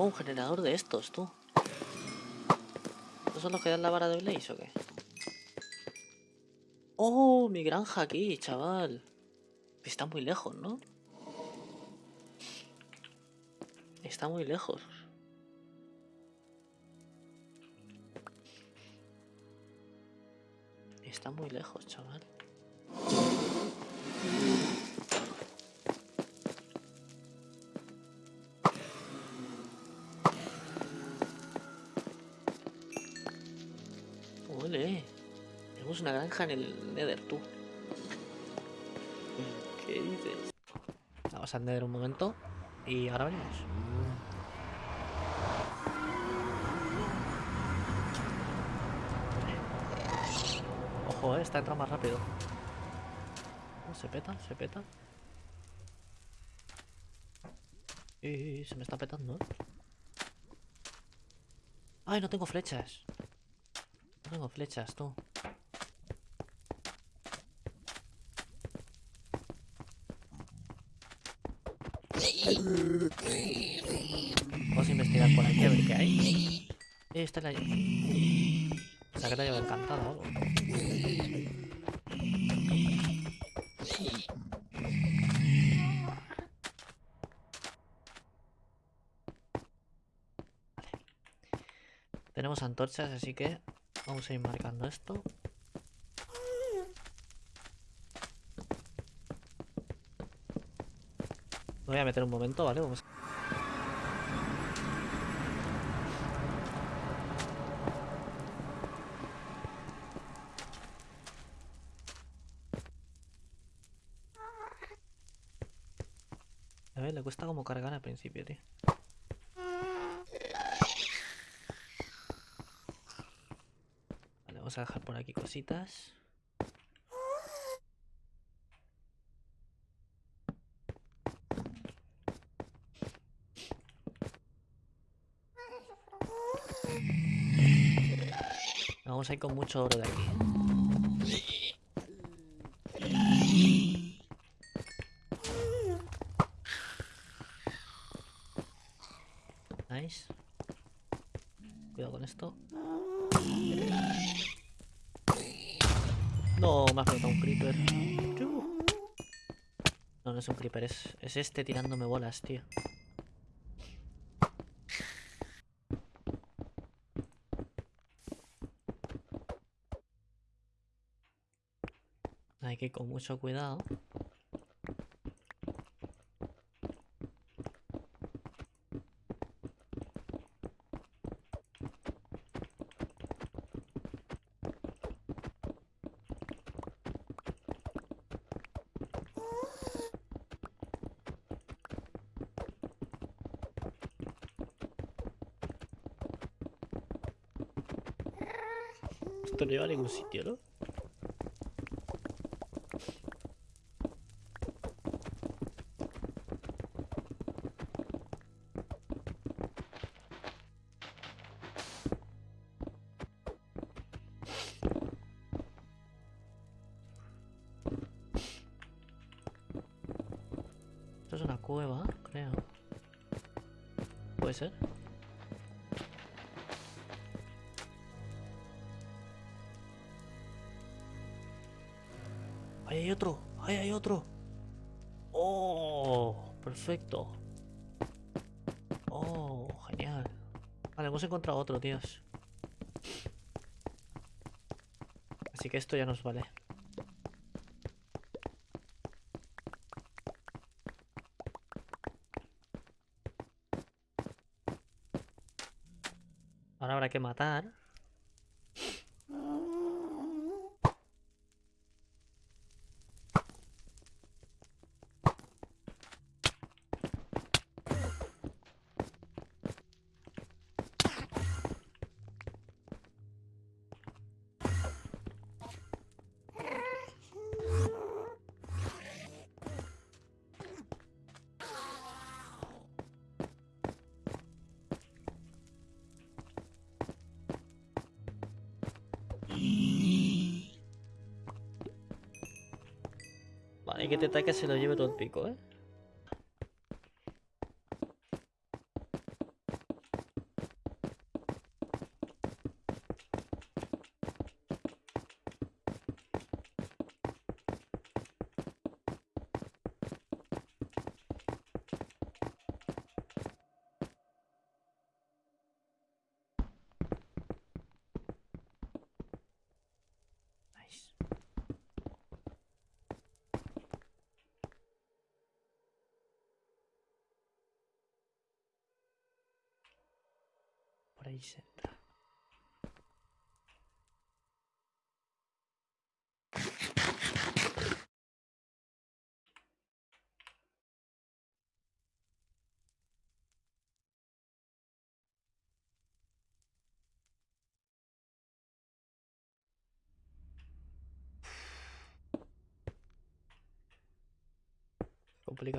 Oh, un generador de estos, tú. ¿Estos son los que dan la vara de Blaze o qué? Oh, mi granja aquí, chaval. Está muy lejos, ¿no? Está muy lejos. Está muy lejos, chaval. Tenemos una granja en el Nether, tú. ¿Qué dices? Vamos a Nether un momento y ahora venimos. Ojo, eh, está entrando más rápido. Oh, se peta, se peta. Y se me está petando. ¡Ay, no tengo flechas! No tengo flechas, tú. Vamos a investigar por aquí a ver qué hay. Eh, esta es la... O sea que te lleva encantado o algo. Vale. Tenemos antorchas, así que vamos a ir marcando esto. Me voy a meter un momento, ¿vale? Vamos. A ver, le cuesta como cargar al principio, tío. A dejar por aquí cositas. Vamos a ir con mucho oro de aquí. Nice. Cuidado con esto. Me ha un creeper. No, no es un creeper, es, es este tirándome bolas, tío. Hay que ir con mucho cuidado. Esto no lleva a ningún sitio, ¿no? Esto es una cueva, creo. Puede ser. ¡Ahí otro! ¡Oh! Perfecto. ¡Oh! Genial. Vale, hemos encontrado otro, tíos. Así que esto ya nos vale. Ahora habrá que matar. Que te ataque se lo lleve todo el pico, ¿eh? Ahí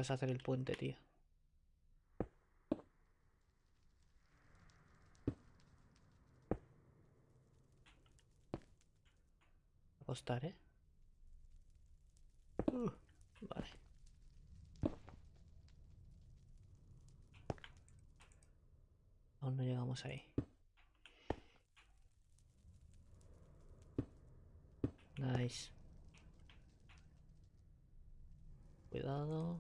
es hacer el puente, tío. Costar, ¿eh? Uh, vale. Aún no llegamos ahí. Nice. Cuidado.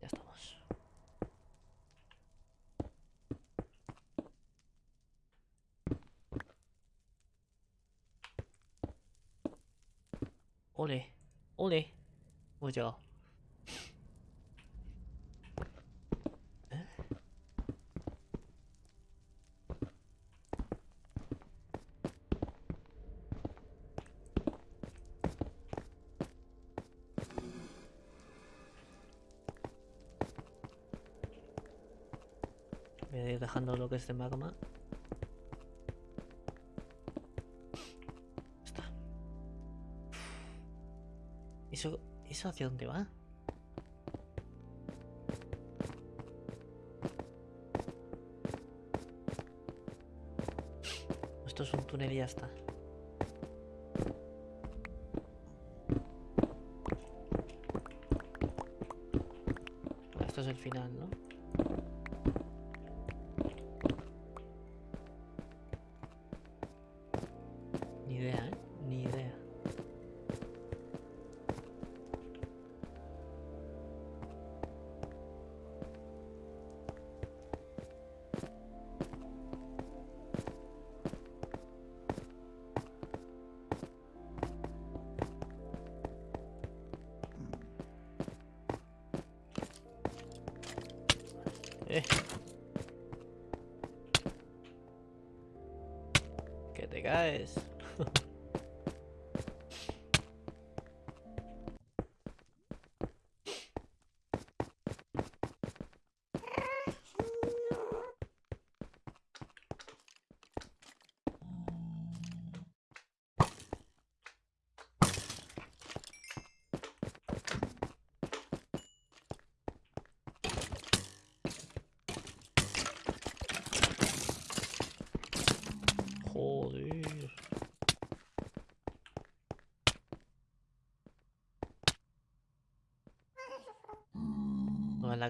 Ya estamos. Ole, ole. Hemos llegado. Voy a ir dejando lo que es de magma. ¿Eso, ¿Eso hacia dónde va? Esto es un túnel y ya está. Esto es el final, ¿no? Eh. Que te caes.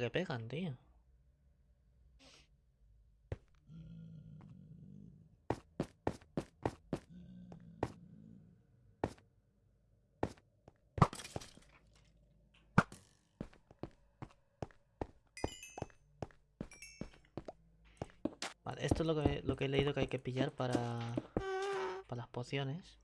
Que pegan, tío. Esto es lo que, lo que he leído que hay que pillar para, para las pociones.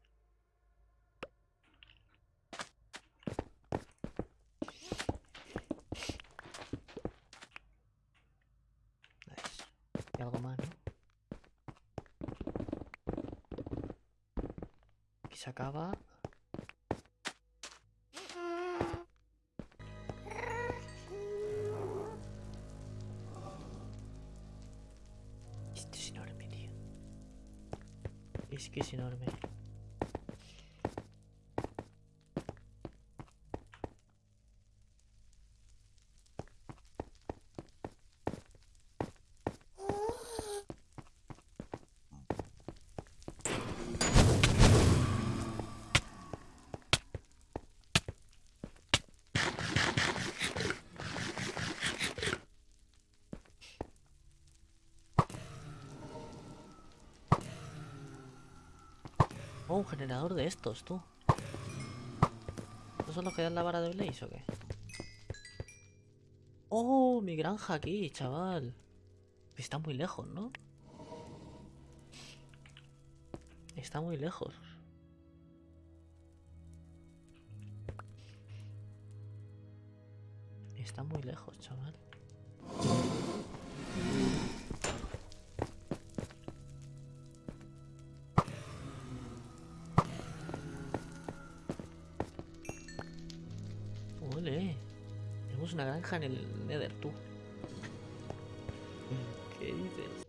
Un generador de estos, tú. ¿Estos son los que dan la vara de Blaze o qué? Oh, mi granja aquí, chaval. Está muy lejos, ¿no? Está muy lejos. Está muy lejos, chaval. Granja en el Nether, tú. ¿Qué dices?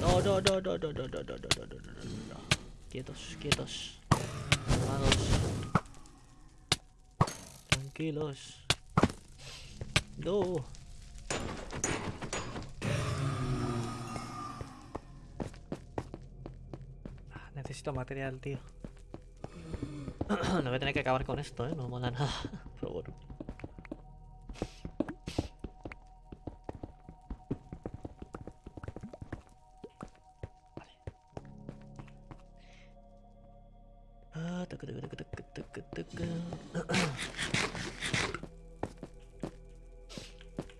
No, no, no, no, no, no, no, no, no, no, no, no, no. Quietos, quietos. Calmados. Tranquilos. No. Ah, Necesito material, tío. no voy a tener que acabar con esto, ¿eh? No mola nada.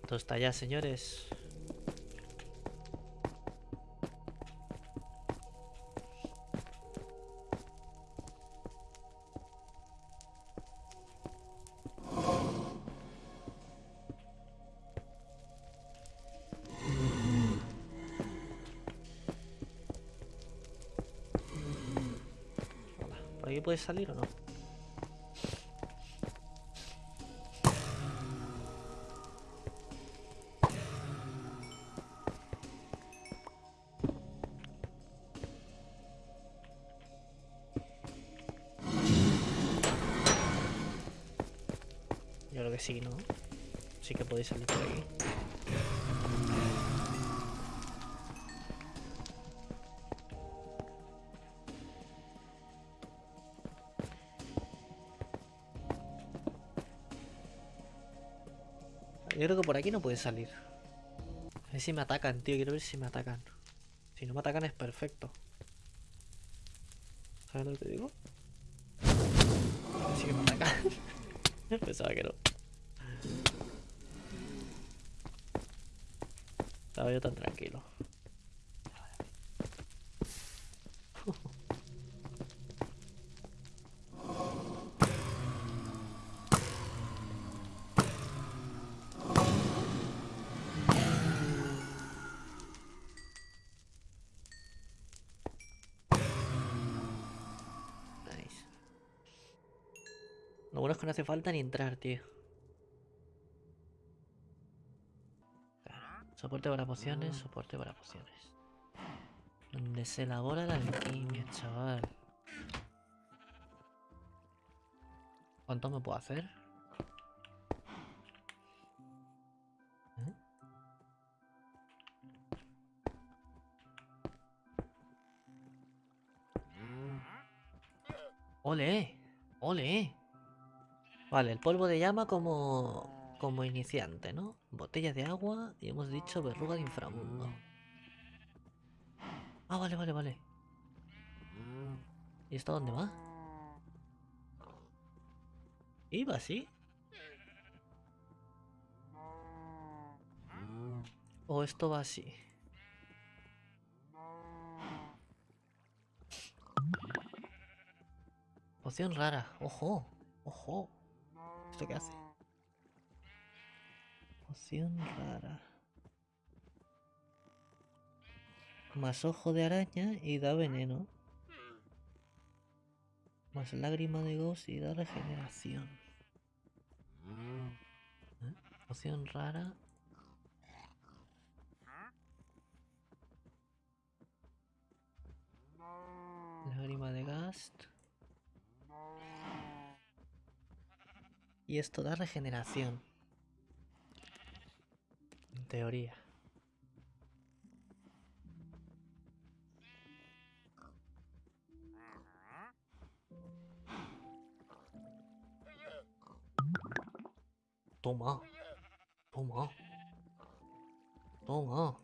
Todo está ya, señores. Puedes salir o no? Yo creo que sí, ¿no? Sí que podéis salir por aquí. Yo creo que por aquí no puedes salir. A ver si me atacan, tío. Quiero ver si me atacan. Si no me atacan es perfecto. ¿Sabes lo que te digo? A ver si me atacan. Pensaba que no. Estaba yo tan tranquilo. Lo bueno es que no hace falta ni entrar, tío. Soporte para pociones, soporte para pociones. Donde se elabora la alquimia, chaval. ¿Cuánto me puedo hacer? ¿Eh? ¡Ole! ¡Ole! Vale, el polvo de llama como, como iniciante, ¿no? Botella de agua y hemos dicho verruga de inframundo. Ah, vale, vale, vale. ¿Y esto dónde va? ¿Iba así? ¿O esto va así? Poción rara. Ojo. Ojo. ¿Esto qué hace? Poción rara. Más ojo de araña y da veneno. Más lágrima de ghost y da regeneración. ¿Eh? Poción rara. Lágrima de gast. Y esto da regeneración. En teoría. Toma. Toma. Toma.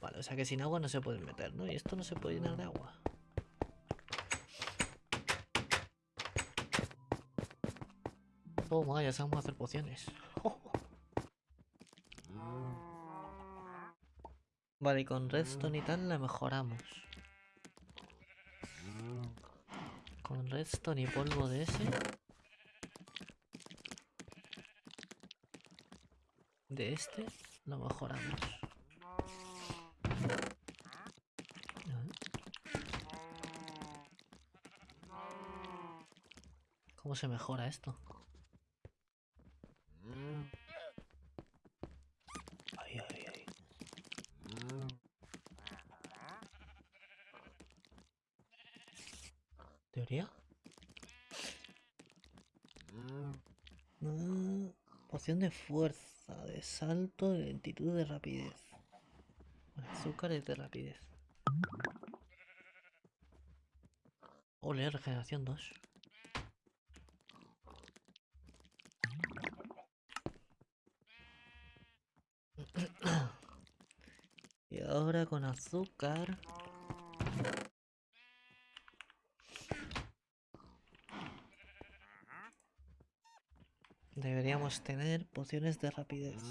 Vale, o sea que sin agua no se pueden meter, ¿no? Y esto no se puede llenar de agua. Toma, ya sabemos hacer pociones. Vale, y con redstone y tal la mejoramos. Con redstone y polvo de ese. De este lo mejoramos. ¿Cómo se mejora esto? Ay, ay, ay. ¿Teoría? Mm, poción de fuerza, de salto, de lentitud, de rapidez. Bueno, azúcar es de rapidez. Ole, regeneración 2. y ahora con azúcar. Deberíamos tener pociones de rapidez.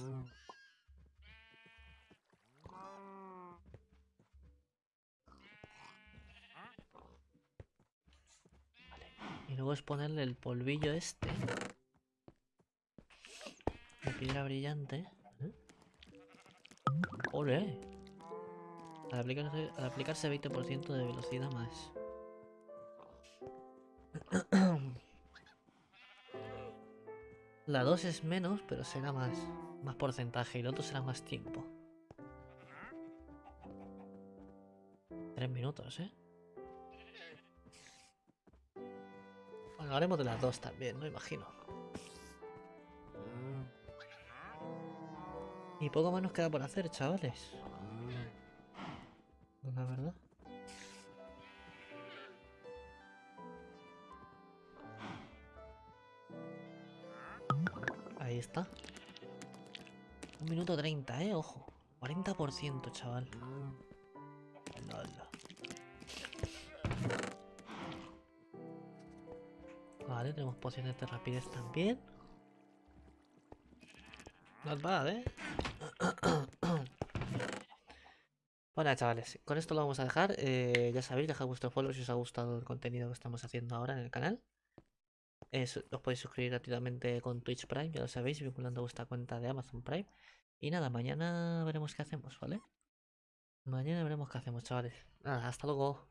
Vale. Y luego es ponerle el polvillo este. De piedra brillante. ¿eh? ¡Ole! Al aplicarse, al aplicarse 20% de velocidad más. La 2 es menos, pero será más, más porcentaje y el otro será más tiempo. Tres minutos, ¿eh? Bueno, haremos de las dos también, ¿no? Imagino. Y poco más nos queda por hacer, chavales. La verdad. Ahí está. Un minuto 30, eh, ojo. 40%, chaval. Lala. Vale, tenemos pociones de rapidez también. Not bad, eh. Bueno, chavales, con esto lo vamos a dejar. Eh, ya sabéis, dejad vuestro follow si os ha gustado el contenido que estamos haciendo ahora en el canal. Es, os podéis suscribir gratuitamente con Twitch Prime, ya lo sabéis, vinculando vuestra cuenta de Amazon Prime. Y nada, mañana veremos qué hacemos, ¿vale? Mañana veremos qué hacemos, chavales. Nada, hasta luego.